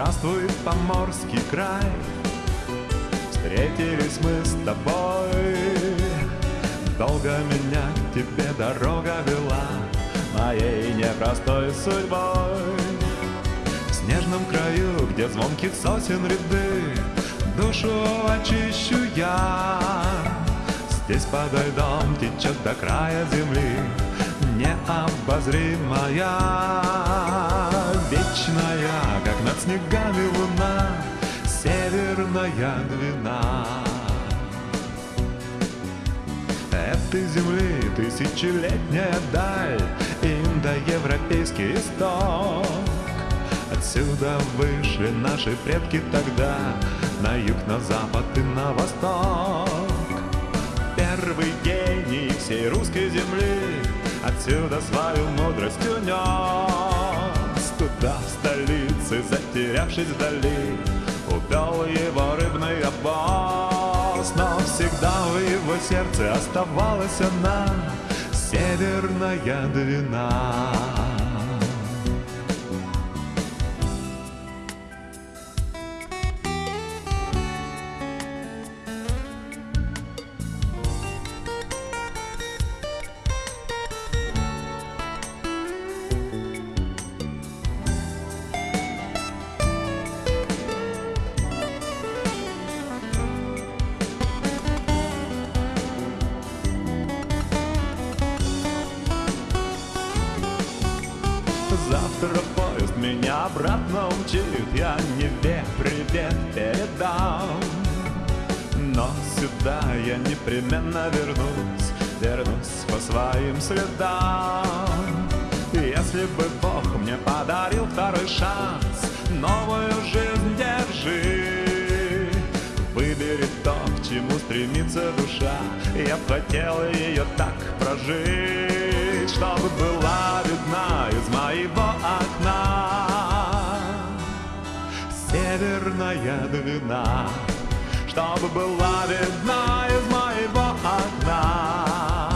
Здравствуй, поморский край. Встретились мы с тобой. Долго меня к тебе дорога вела Моей непростой судьбой. В снежном краю, где звонких сосен ряды Душу очищу я. Здесь подо льдом течет до края земли Необозримая, вечная, над снегами луна Северная двина Этой земли тысячелетняя даль Индоевропейский исток. Отсюда вышли наши предки тогда На юг, на запад и на восток. Первый гений всей русской земли Отсюда свою мудрость унес. Туда, в столице, затерявшись вдали Увел его рыбный обоз Но всегда в его сердце оставалась она Северная двина обратно умчит Я Неве привет передам. Но сюда я непременно вернусь Вернусь по своим следам. Если бы Бог мне подарил второй шанс Новую жизнь держи. Выбери то, к чему стремится душа. Я б хотел ее так прожить Чтобы была Северная двина Чтобы была видна из моего окна.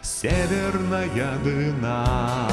Северная двина